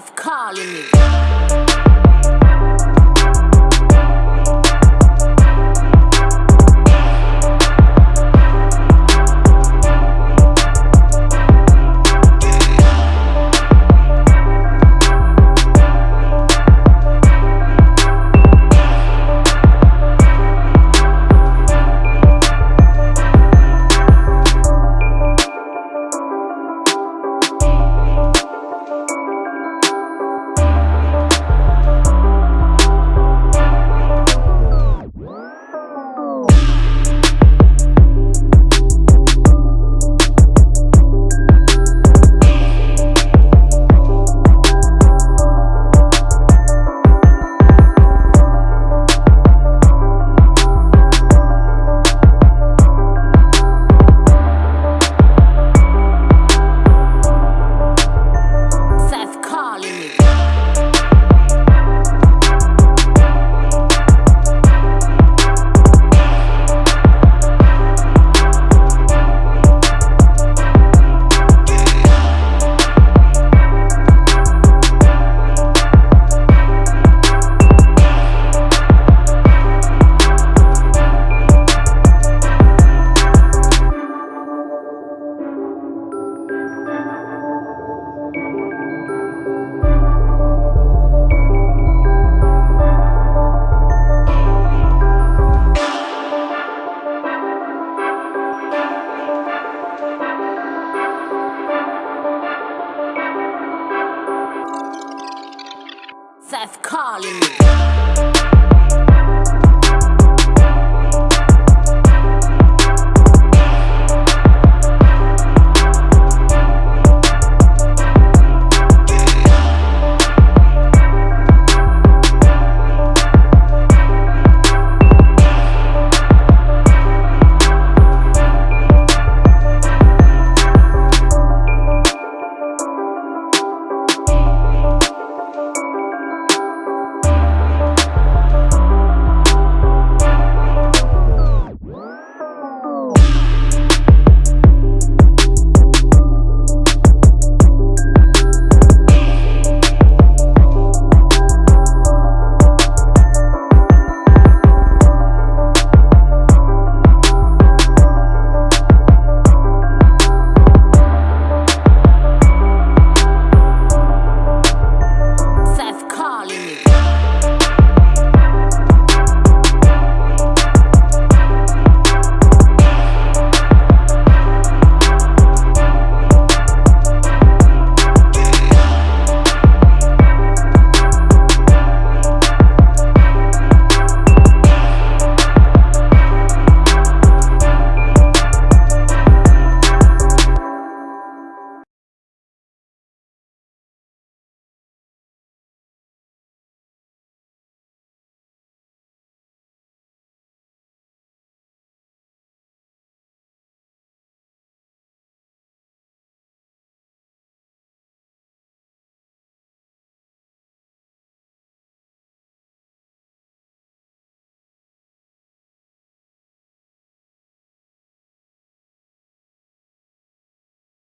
death calling me. death calling me.